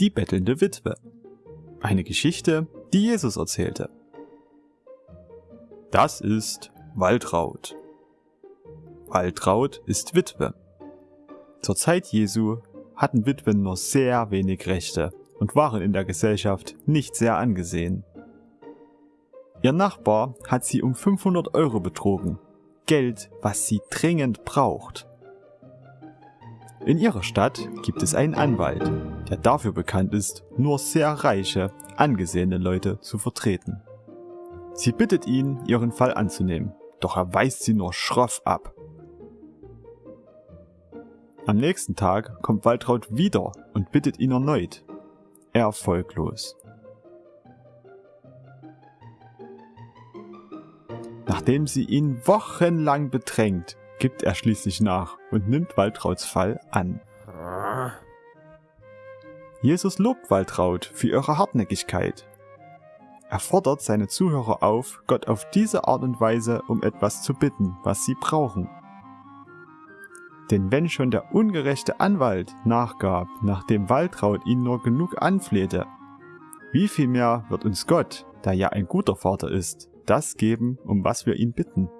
Die bettelnde Witwe. Eine Geschichte, die Jesus erzählte. Das ist Waltraud. Waltraud ist Witwe. Zur Zeit Jesu hatten Witwen nur sehr wenig Rechte und waren in der Gesellschaft nicht sehr angesehen. Ihr Nachbar hat sie um 500 Euro betrogen. Geld, was sie dringend braucht. In ihrer Stadt gibt es einen Anwalt, der dafür bekannt ist, nur sehr reiche, angesehene Leute zu vertreten. Sie bittet ihn, ihren Fall anzunehmen, doch er weist sie nur schroff ab. Am nächsten Tag kommt Waltraud wieder und bittet ihn erneut. Erfolglos. Nachdem sie ihn wochenlang bedrängt, gibt er schließlich nach und nimmt Waltrauds Fall an. Jesus lobt Waltraud für ihre Hartnäckigkeit. Er fordert seine Zuhörer auf, Gott auf diese Art und Weise um etwas zu bitten, was sie brauchen. Denn wenn schon der ungerechte Anwalt nachgab, nachdem Waltraud ihn nur genug anflehte, wie viel mehr wird uns Gott, der ja ein guter Vater ist, das geben, um was wir ihn bitten?